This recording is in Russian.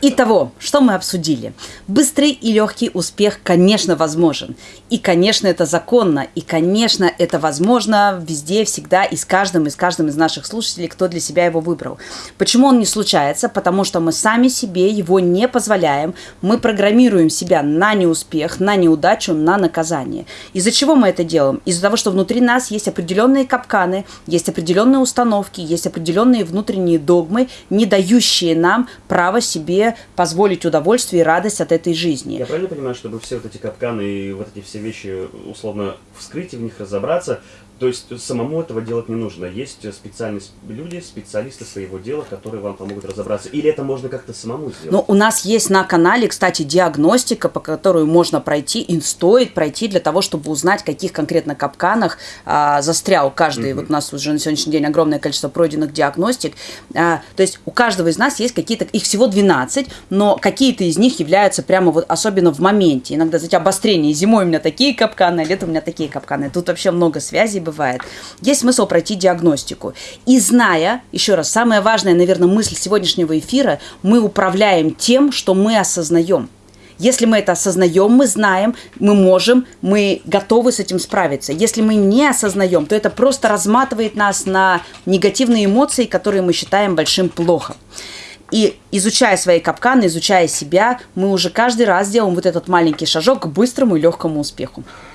Итого, что мы обсудили? Быстрый и легкий успех, конечно, возможен. И, конечно, это законно. И, конечно, это возможно везде, всегда и с каждым, и с каждым из наших слушателей, кто для себя его выбрал. Почему он не случается? Потому что мы сами себе его не позволяем. Мы программируем себя на неуспех, на неудачу, на наказание. Из-за чего мы это делаем? Из-за того, что внутри нас есть определенные капканы, есть определенные установки, есть определенные внутренние догмы, не дающие нам право себе себе позволить удовольствие и радость от этой жизни. Я правильно понимаю, чтобы все вот эти капканы и вот эти все вещи условно вскрыть и в них разобраться, то есть самому этого делать не нужно. Есть специальные люди, специалисты своего дела, которые вам помогут разобраться. Или это можно как-то самому сделать? Ну, у нас есть на канале, кстати, диагностика, по которой можно пройти, и стоит пройти для того, чтобы узнать, в каких конкретно капканах а, застрял каждый. Mm-hmm. Вот у нас уже на сегодняшний день огромное количество пройденных диагностик. А, то есть у каждого из нас есть какие-то, их всего 12, но какие-то из них являются прямо вот особенно в моменте. Иногда, знаете, обострение. Зимой у меня такие капканы, а летом у меня такие капканы. Тут вообще много связей бывает. Есть смысл пройти диагностику. И зная, еще раз, самая важная, наверное, мысль сегодняшнего эфира, мы управляем тем, что мы осознаем. Если мы это осознаем, мы знаем, мы можем, мы готовы с этим справиться. Если мы не осознаем, то это просто разматывает нас на негативные эмоции, которые мы считаем большим плохо. И изучая свои капканы, изучая себя, мы уже каждый раз делаем вот этот маленький шажок к быстрому и легкому успеху.